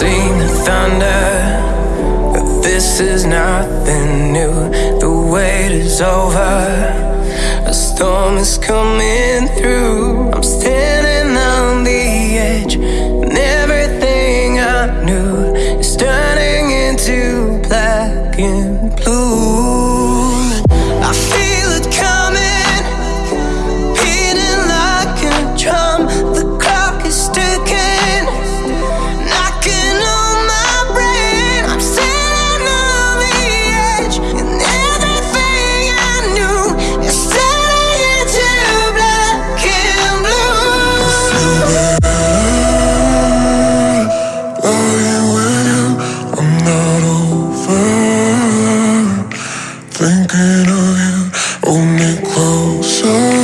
seen the thunder, but this is nothing new. The wait is over, a storm is coming through. I'm standing on the edge, and everything I knew is turning into black and 手